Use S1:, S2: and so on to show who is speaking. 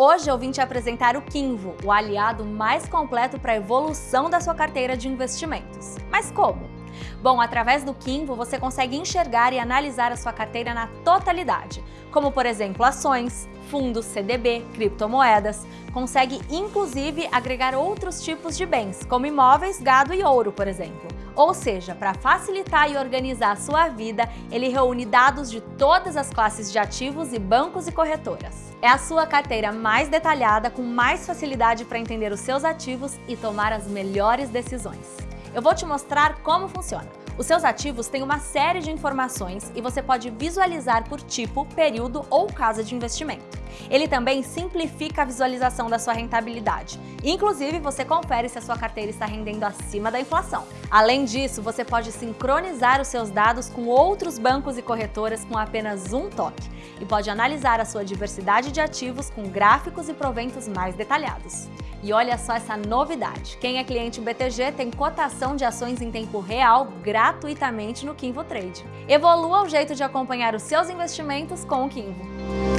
S1: Hoje eu vim te apresentar o Kinvo, o aliado mais completo para a evolução da sua carteira de investimentos. Mas como? Bom, através do Kinvo você consegue enxergar e analisar a sua carteira na totalidade, como por exemplo ações, fundos, CDB, criptomoedas. Consegue inclusive agregar outros tipos de bens, como imóveis, gado e ouro, por exemplo. Ou seja, para facilitar e organizar a sua vida, ele reúne dados de todas as classes de ativos e bancos e corretoras. É a sua carteira mais detalhada, com mais facilidade para entender os seus ativos e tomar as melhores decisões. Eu vou te mostrar como funciona. Os seus ativos têm uma série de informações e você pode visualizar por tipo, período ou casa de investimento. Ele também simplifica a visualização da sua rentabilidade. Inclusive, você confere se a sua carteira está rendendo acima da inflação. Além disso, você pode sincronizar os seus dados com outros bancos e corretoras com apenas um toque e pode analisar a sua diversidade de ativos com gráficos e proventos mais detalhados. E olha só essa novidade! Quem é cliente BTG tem cotação de ações em tempo real gratuitamente no Kinvo Trade. Evolua o jeito de acompanhar os seus investimentos com o Kinvo.